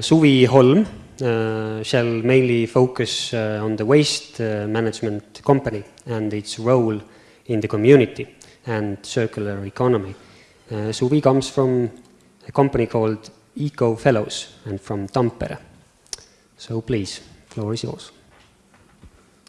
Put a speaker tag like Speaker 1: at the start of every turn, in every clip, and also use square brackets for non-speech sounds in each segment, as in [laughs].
Speaker 1: Suvi Holm uh, shall mainly focus uh, on the waste uh, management company and its role in the community and circular economy. Suvi comes from a company called Eco Fellows and from Tampere. So please, floor is yours.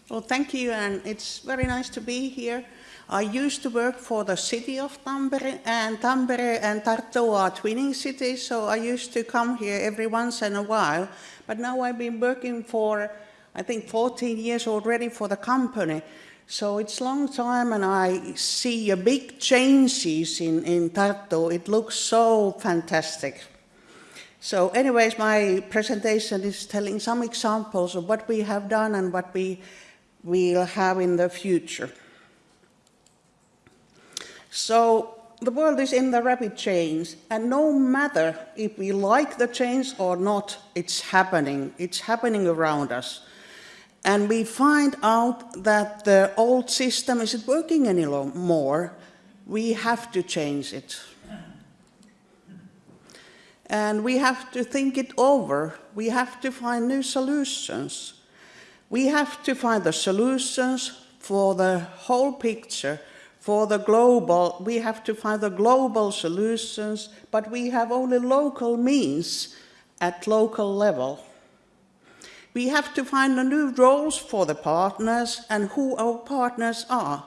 Speaker 2: Well, thank you, and it's very nice to be here. I used to work for the city of Tampere, and Tampere and Tartu are twinning cities, so I used to come here every once in a while. But now I've been working for, I think, 14 years already for the company. So it's long time, and I see a big changes in, in Tartu. It looks so fantastic. So anyways, my presentation is telling some examples of what we have done and what we will have in the future. So the world is in the rapid change, and no matter if we like the change or not, it's happening. It's happening around us. And we find out that the old system isn't working anymore. We have to change it and we have to think it over. We have to find new solutions. We have to find the solutions for the whole picture, for the global. We have to find the global solutions, but we have only local means at local level. We have to find the new roles for the partners and who our partners are.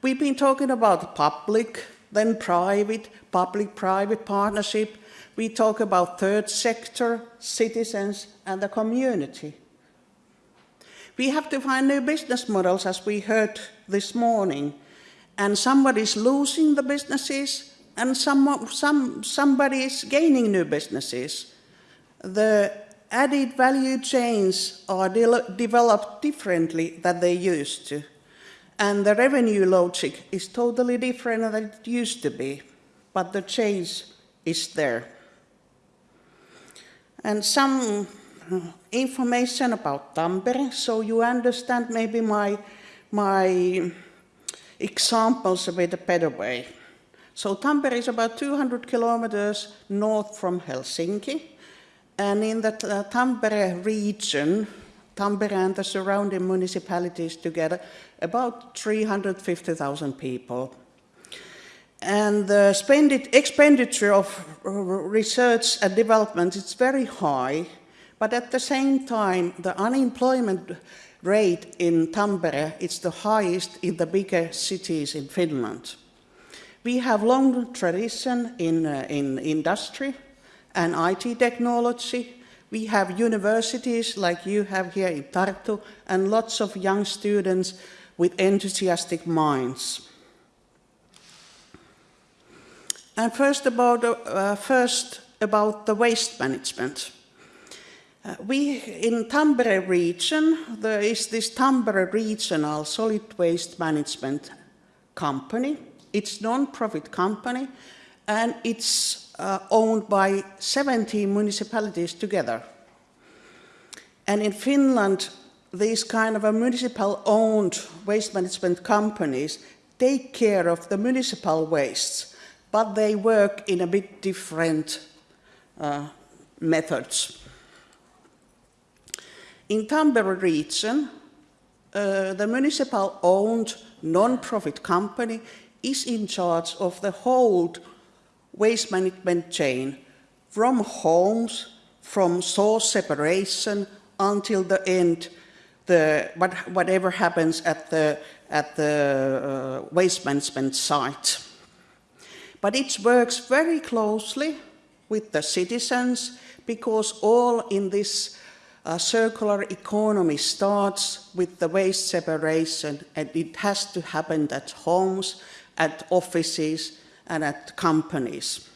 Speaker 2: We've been talking about public, then private, public-private partnership, we talk about third sector, citizens, and the community. We have to find new business models, as we heard this morning, and somebody's losing the businesses, and some, some, somebody is gaining new businesses. The added value chains are de developed differently than they used to, and the revenue logic is totally different than it used to be, but the change is there and some uh, information about Tampere, so you understand maybe my, my examples with bit better. So Tampere is about 200 kilometers north from Helsinki, and in the uh, Tampere region, Tampere and the surrounding municipalities together, about 350,000 people. And the expenditure of research and development is very high, but at the same time, the unemployment rate in Tampere is the highest in the bigger cities in Finland. We have long tradition in, uh, in industry and IT technology. We have universities like you have here in Tartu and lots of young students with enthusiastic minds. And first about, uh, first about the waste management. Uh, we, in Tampere region, there is this Tampere Regional Solid Waste Management Company. It's non-profit company, and it's uh, owned by 17 municipalities together. And in Finland, these kind of municipal-owned waste management companies take care of the municipal wastes but they work in a bit different uh, methods. In Tampere region, uh, the municipal-owned non-profit company is in charge of the whole waste management chain, from homes, from source separation until the end, the, what, whatever happens at the, at the uh, waste management site. But it works very closely with the citizens because all in this uh, circular economy starts with the waste separation and it has to happen at homes, at offices and at companies.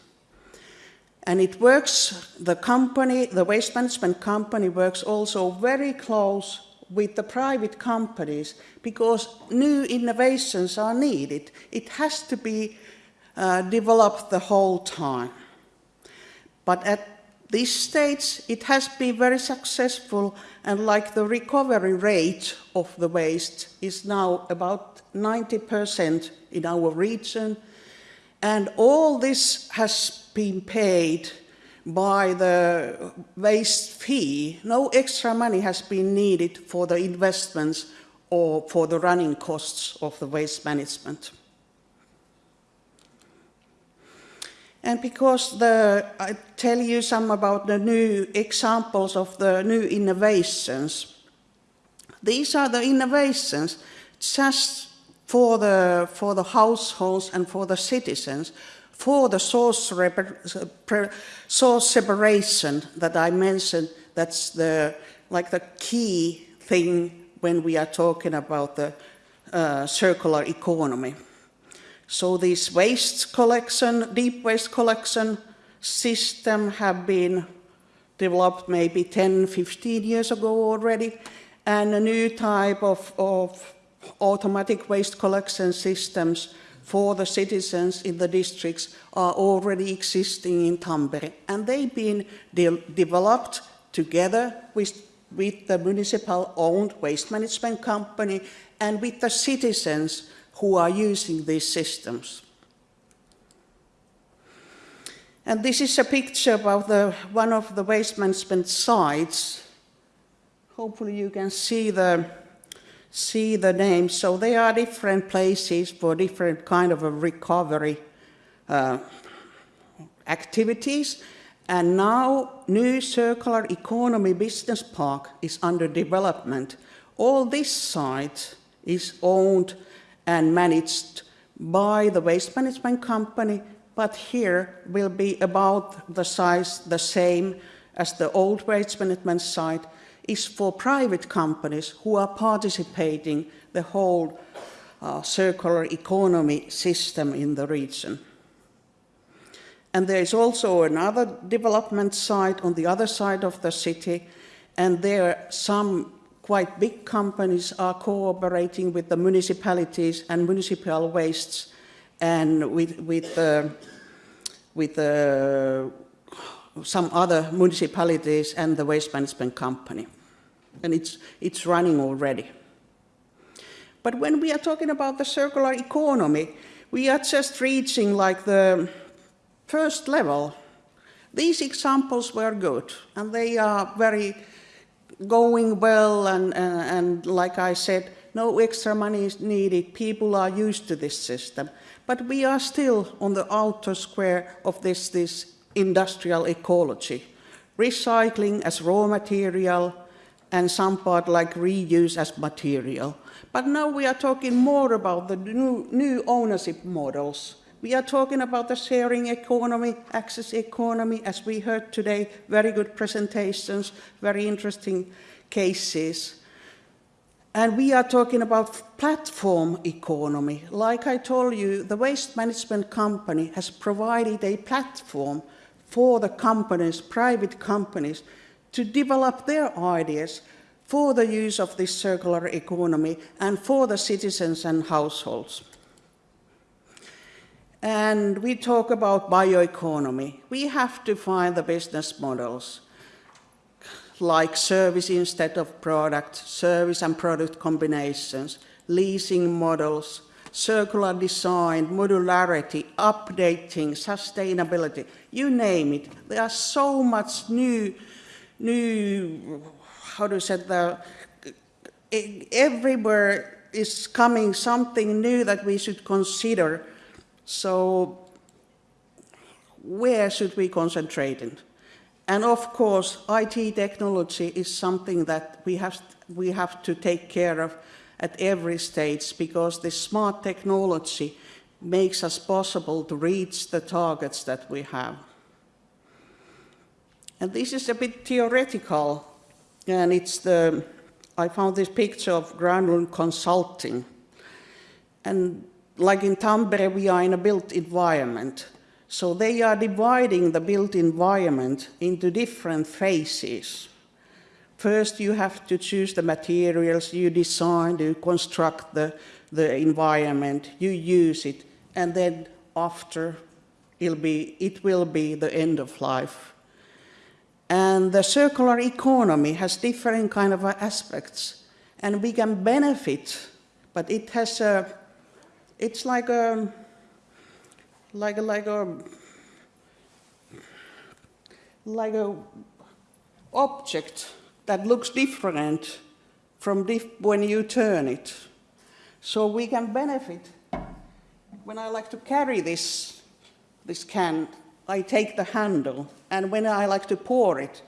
Speaker 2: And it works, the company, the waste management company works also very close with the private companies because new innovations are needed. It has to be uh, developed the whole time. But at this stage, it has been very successful and like the recovery rate of the waste is now about 90% in our region. And all this has been paid by the waste fee. No extra money has been needed for the investments or for the running costs of the waste management. And because the, I tell you some about the new examples of the new innovations. These are the innovations just for the, for the households and for the citizens, for the source, source separation that I mentioned, that's the, like the key thing when we are talking about the uh, circular economy. So this waste collection, deep waste collection system have been developed maybe 10, 15 years ago already, and a new type of, of automatic waste collection systems for the citizens in the districts are already existing in Tampere. And they've been de developed together with, with the municipal-owned waste management company and with the citizens who are using these systems. And this is a picture about the, one of the waste management sites. Hopefully you can see the, see the names. So they are different places for different kind of a recovery uh, activities. And now new circular economy business park is under development. All this site is owned and managed by the waste management company, but here will be about the size the same as the old waste management site is for private companies who are participating the whole uh, circular economy system in the region. And there is also another development site on the other side of the city, and there are some quite big companies are cooperating with the municipalities and municipal wastes and with, with, uh, with uh, some other municipalities and the waste management company. And it's, it's running already. But when we are talking about the circular economy, we are just reaching like the first level. These examples were good and they are very going well and, and, and like I said, no extra money is needed. People are used to this system. But we are still on the outer square of this, this industrial ecology. Recycling as raw material and some part like reuse as material. But now we are talking more about the new, new ownership models we are talking about the sharing economy, access economy, as we heard today, very good presentations, very interesting cases. And we are talking about platform economy. Like I told you, the waste management company has provided a platform for the companies, private companies, to develop their ideas for the use of this circular economy and for the citizens and households. And we talk about bioeconomy. We have to find the business models like service instead of product, service and product combinations, leasing models, circular design, modularity, updating, sustainability, you name it. There are so much new, new, how do you say the, everywhere is coming something new that we should consider so where should we concentrate in? And of course, IT technology is something that we have, we have to take care of at every stage because the smart technology makes us possible to reach the targets that we have. And this is a bit theoretical, and it's the, I found this picture of Granlund Consulting. And like in Tampere, we are in a built environment. So they are dividing the built environment into different phases. First, you have to choose the materials, you design, you construct the, the environment, you use it, and then after, it'll be, it will be the end of life. And the circular economy has different kind of aspects, and we can benefit, but it has a it's like a, like a, like a, like a object that looks different from when you turn it. So we can benefit. When I like to carry this, this can, I take the handle, and when I like to pour it,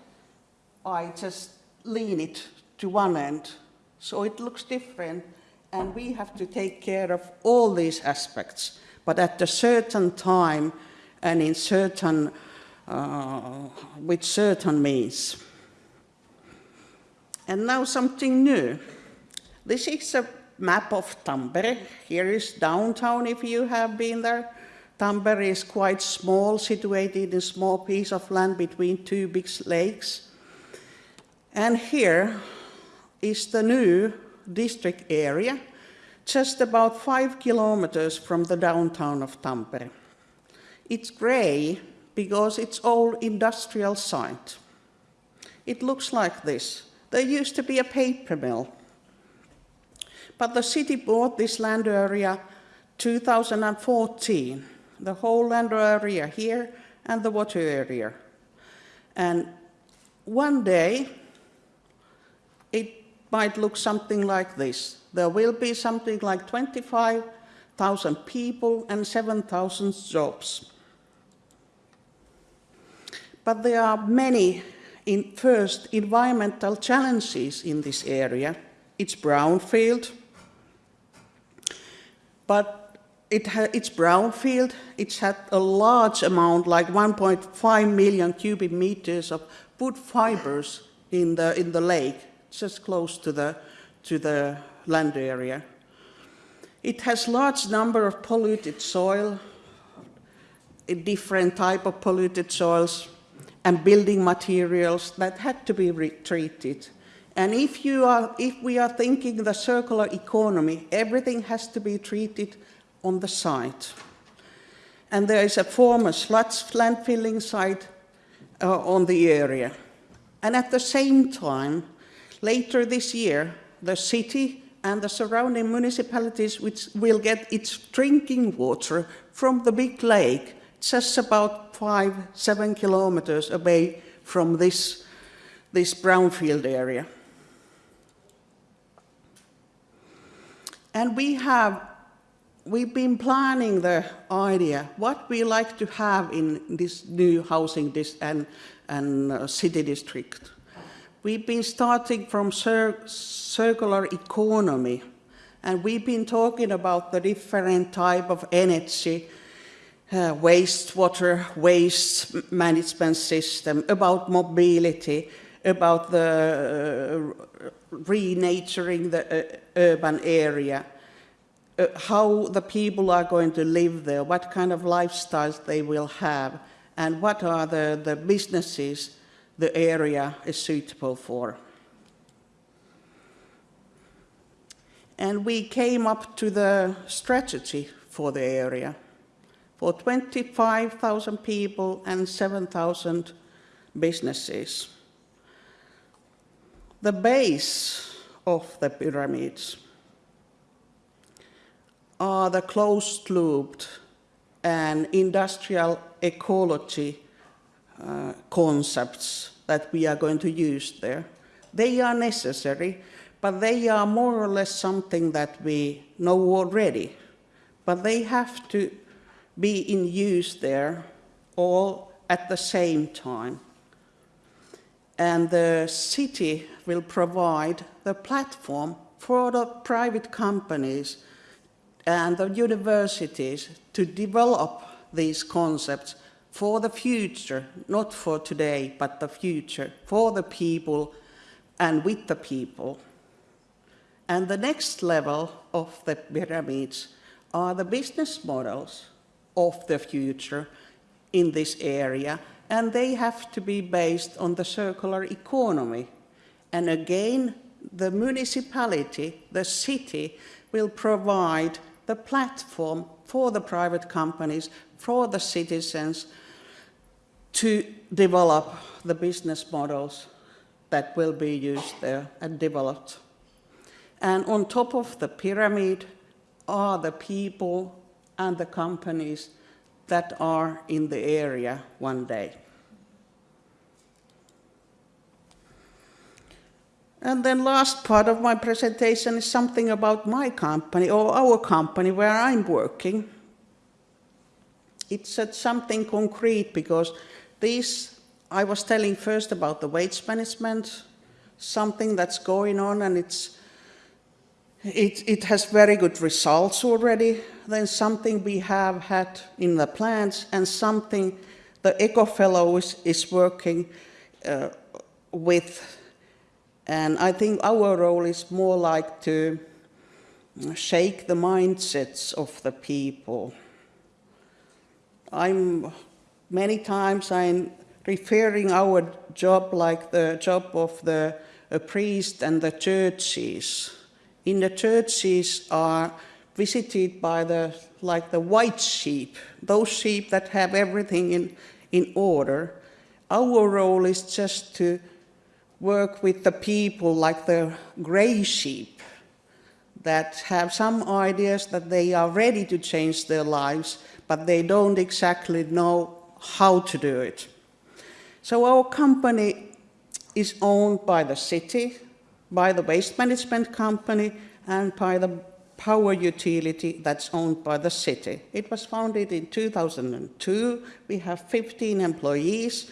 Speaker 2: I just lean it to one end. So it looks different, and we have to take care of all these aspects. But at a certain time and in certain, uh, with certain means. And now something new. This is a map of Tampere. Here is downtown if you have been there. Tampere is quite small, situated in a small piece of land between two big lakes. And here is the new district area, just about five kilometers from the downtown of Tampere. It's grey because it's all industrial site. It looks like this. There used to be a paper mill. But the city bought this land area 2014, the whole land area here and the water area. And one day, it might look something like this. There will be something like 25,000 people and 7,000 jobs. But there are many in first environmental challenges in this area. It's brownfield, but it it's brownfield. It's had a large amount, like 1.5 million cubic meters of wood fibers in the in the lake, just close to the to the land area. It has large number of polluted soil, different type of polluted soils, and building materials that had to be treated. And if, you are, if we are thinking the circular economy, everything has to be treated on the site. And there is a former sludge landfilling site uh, on the area. And at the same time, later this year, the city and the surrounding municipalities which will get its drinking water from the big lake just about five, seven kilometers away from this, this brownfield area. And we have, we've been planning the idea, what we like to have in this new housing and, and uh, city district. We've been starting from cir circular economy, and we've been talking about the different type of energy uh, wastewater waste management system, about mobility, about the uh, renaturing the uh, urban area, uh, how the people are going to live there, what kind of lifestyles they will have, and what are the, the businesses the area is suitable for. And we came up to the strategy for the area for 25,000 people and 7,000 businesses. The base of the pyramids are the closed-looped and industrial ecology uh, concepts that we are going to use there. They are necessary, but they are more or less something that we know already. But they have to be in use there all at the same time. And the city will provide the platform for the private companies and the universities to develop these concepts for the future, not for today, but the future, for the people and with the people. And the next level of the pyramids are the business models of the future in this area, and they have to be based on the circular economy. And again, the municipality, the city, will provide the platform for the private companies, for the citizens, to develop the business models that will be used there and developed. And on top of the pyramid are the people and the companies that are in the area one day. And then last part of my presentation is something about my company or our company where I'm working. It's something concrete because this, I was telling first about the waste management, something that's going on and it's, it, it has very good results already. Then something we have had in the plants and something the Eco Fellow is, is working uh, with. And I think our role is more like to shake the mindsets of the people. I'm many times I'm referring our job like the job of the priest and the churches. In the churches are visited by the like the white sheep, those sheep that have everything in, in order. Our role is just to work with the people like the gray sheep that have some ideas that they are ready to change their lives, but they don't exactly know how to do it. So our company is owned by the city, by the waste management company, and by the power utility that's owned by the city. It was founded in 2002. We have 15 employees.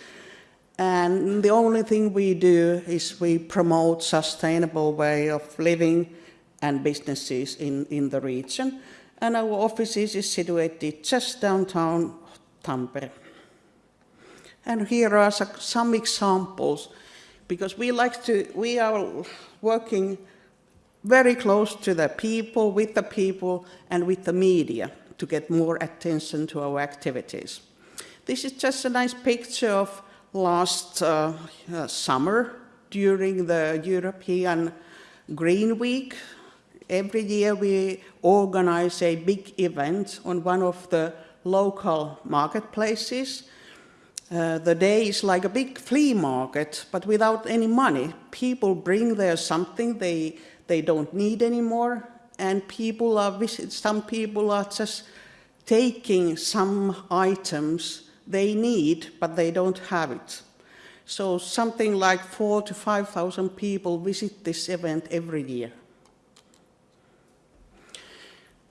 Speaker 2: And the only thing we do is we promote sustainable way of living and businesses in, in the region. And our offices is situated just downtown Tampere. And here are some examples, because we like to, we are working very close to the people, with the people, and with the media to get more attention to our activities. This is just a nice picture of last uh, uh, summer during the European Green Week. Every year we organize a big event on one of the local marketplaces. Uh, the day is like a big flea market, but without any money. People bring there something they, they don't need anymore, and people are visit, some people are just taking some items they need, but they don't have it. So something like four to 5,000 people visit this event every year.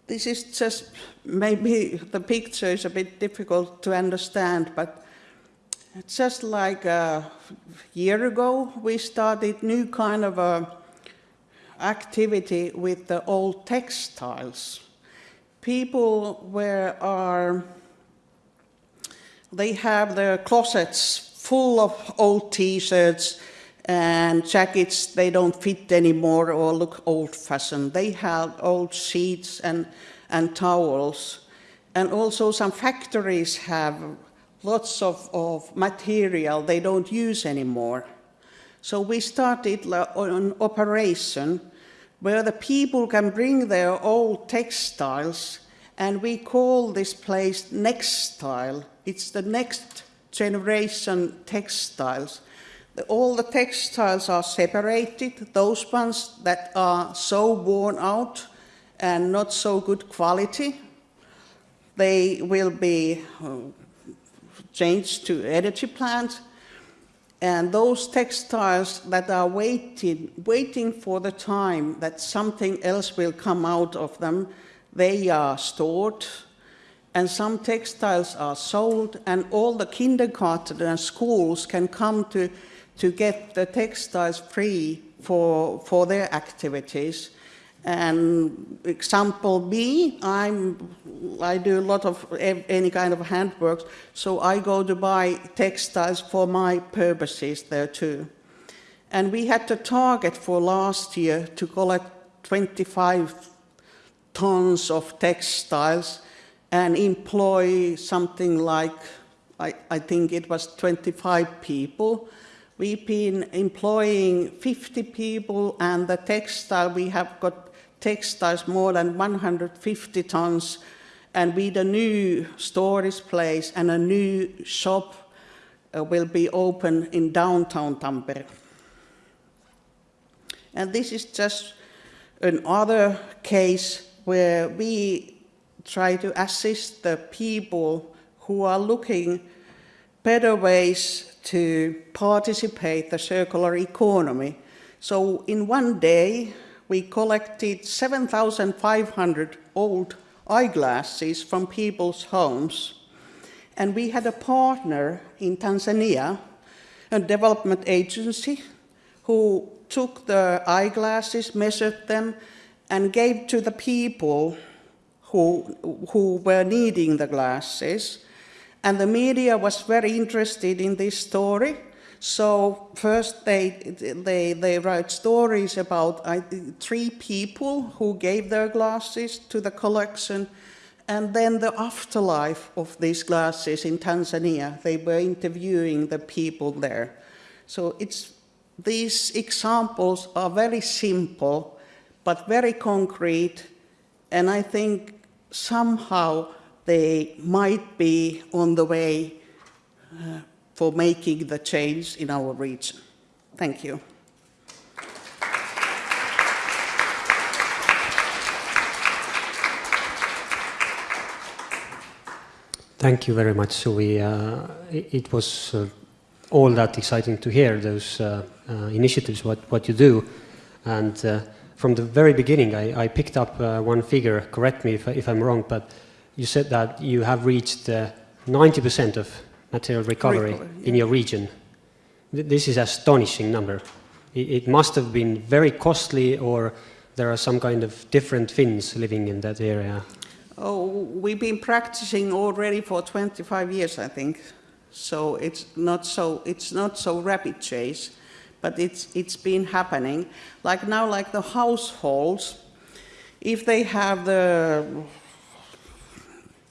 Speaker 2: This is just, maybe the picture is a bit difficult to understand, but just like a year ago, we started new kind of a activity with the old textiles. People were are they have their closets full of old t-shirts and jackets they don't fit anymore or look old-fashioned. They have old sheets and, and towels. And also some factories have lots of, of material they don't use anymore. So we started an operation where the people can bring their old textiles and we call this place Nextile. It's the next generation textiles. All the textiles are separated, those ones that are so worn out and not so good quality, they will be uh, changed to energy plants. And those textiles that are waiting, waiting for the time that something else will come out of them, they are stored and some textiles are sold and all the kindergarten and schools can come to, to get the textiles free for, for their activities. And example B, I'm, I do a lot of any kind of handwork, so I go to buy textiles for my purposes there too. And we had the target for last year to collect 25 tons of textiles and employ something like, I, I think it was 25 people. We've been employing 50 people and the textile, we have got textiles more than 150 tons and with a new storage place and a new shop uh, will be open in downtown Tampere. And this is just another case where we try to assist the people who are looking better ways to participate the circular economy. So in one day, we collected 7,500 old eyeglasses from people's homes. And we had a partner in Tanzania, a development agency, who took the eyeglasses, measured them, and gave to the people who, who were needing the glasses. And the media was very interested in this story. So first they, they, they wrote stories about three people who gave their glasses to the collection and then the afterlife of these glasses in Tanzania. They were interviewing the people there. So it's, these examples are very simple, but very concrete, and I think somehow they might be on the way uh, for making the change in our region. Thank you.
Speaker 1: Thank you very much, Suvi. Uh, it, it, was uh, all that exciting to hear those uh, uh initiatives, what, what you do. And uh, from the very beginning, I, I picked up uh, one figure, correct me if, if, I'm wrong, but you said that you have reached 90% of material recovery, recovery yeah. in your region. This is astonishing number. It, must have been very costly or there are some kind of different Finns living in that area.
Speaker 2: Oh, we've been practicing already for 25 years, I think. So it's not so, it's not so rapid chase, but it's, it's been happening. Like now, like the households, if they have the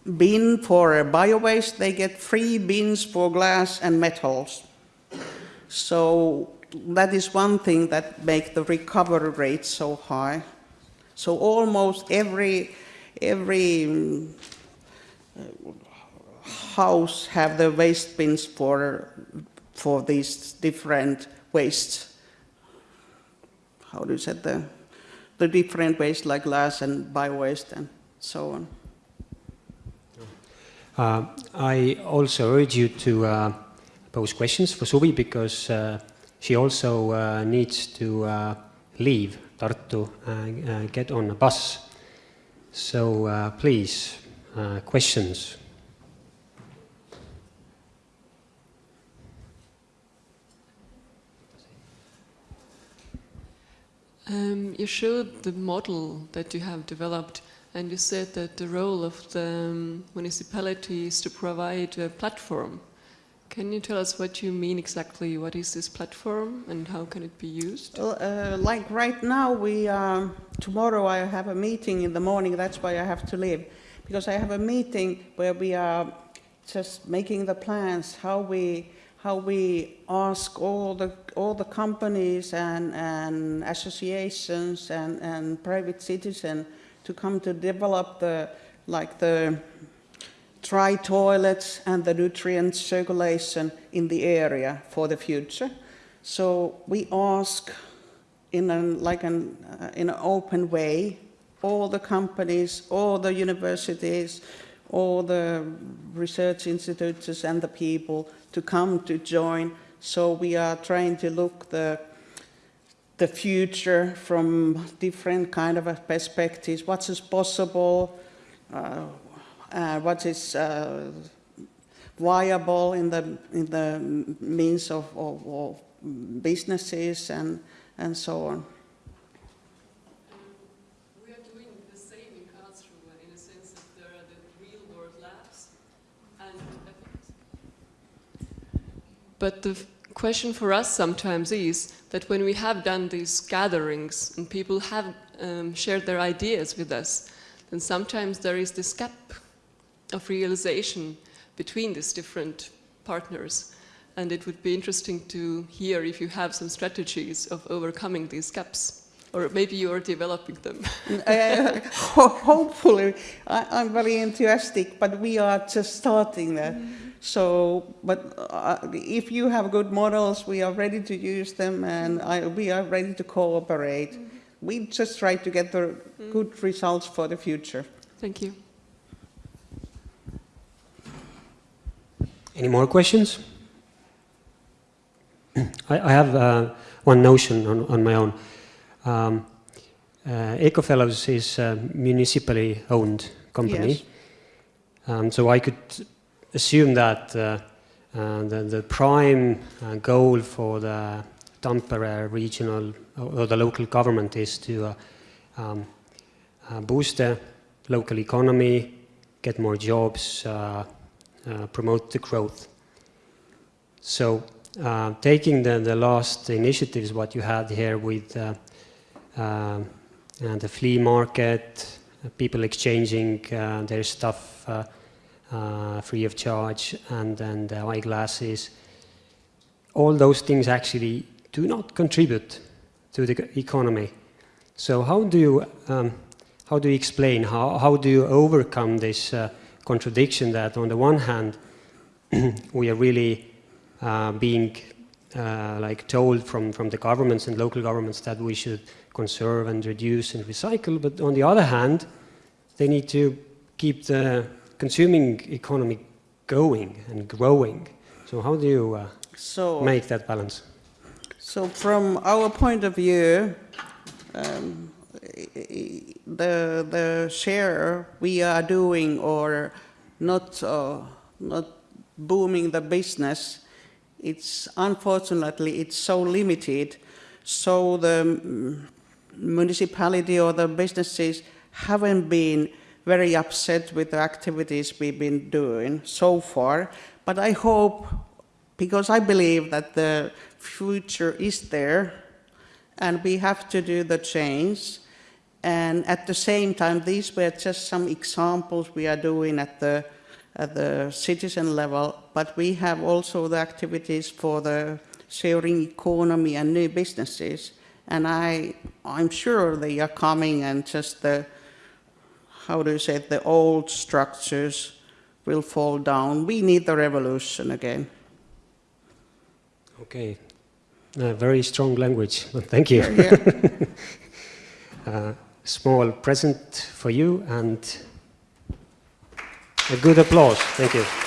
Speaker 2: bin for bio-waste, they get free bins for glass and metals. So that is one thing that makes the recovery rate so high. So almost every every mm, uh, house have the waste bins for, for these different wastes. How do you say the, the different waste like glass and bio-waste and so on.
Speaker 1: Uh, I also urge you to uh, pose questions for Suvi because uh, she also uh, needs to uh, leave Tartu and uh, get on a bus. So please, questions.
Speaker 3: Um, you showed the model that you have developed and you said that the role of the um, municipality is to provide a platform can you tell us what you mean exactly? What is this platform and how can it be used?
Speaker 2: Well, uh, like right now, we tomorrow I have a meeting in the morning. That's why I have to leave because I have a meeting where we are just making the plans how we how we ask all the all the companies and, and associations and, and private citizens to come to develop the like the dry toilets and the nutrient circulation in the area for the future. So we ask in an, like an, uh, in an open way all the companies, all the universities, all the research institutes and the people to come to join. So we are trying to look the the future from different kind of perspectives. What is possible? Uh, uh, what is uh, viable in the in the means of, of, of, businesses and and so on.
Speaker 3: We are doing the same in Karlsruhe in a sense that there are the real world labs and but the question for us sometimes is that when we have done these gatherings and people have um, shared their ideas with us, then sometimes there is this gap of realization between these different partners. And it would be interesting to hear if you have some strategies of overcoming these gaps. Or maybe you are developing them. [laughs]
Speaker 2: uh, hopefully, I, am very enthusiastic, but we are just starting that. Mm. So, but uh, if you have good models, we are ready to use them and I, we are ready to cooperate. Mm. We just try to get the mm. good results for the future.
Speaker 3: Thank you.
Speaker 1: Any more questions? I, I have uh, one notion on, on my own. Um, uh, EcoFellows is a municipally owned company.
Speaker 2: Yes.
Speaker 1: Um, so I could assume that uh, uh, the, the prime uh, goal for the Tampere regional or or the local government is to uh, um, uh, boost the local economy, get more jobs, uh, uh, promote the growth. So uh, taking the, the last initiatives, what you had here with uh, and the flea market, uh, people exchanging uh, their stuff uh, uh, free of charge, and then the eyeglasses. All those things actually do not contribute to the economy. So how do you um, how do you explain how how do you overcome this uh, contradiction that on the one hand [clears throat] we are really uh, being uh, like told from, from the governments and local governments that we should conserve and reduce and recycle, but on the other hand, they need to keep the consuming economy going and growing. So how do you uh,
Speaker 2: So,
Speaker 1: make that balance?
Speaker 2: so from our point of view, um, the, the share we are doing or not, uh, not booming the business, it's unfortunately, it's so limited. So the mm, municipality or the businesses haven't been very upset with the activities we've been doing so far. But I hope, because I believe that the future is there, and we have to do the change. And at the same time, these were just some examples we are doing at the, at the citizen level, but we have also the activities for the sharing economy and new businesses. And I, I'm sure they are coming and just the, how do you say it, the old structures will fall down. We need the revolution again.
Speaker 1: Okay, uh, very strong language, [laughs] thank you.
Speaker 2: Yeah. [laughs]
Speaker 1: uh, small present for you and a good applause. Thank you.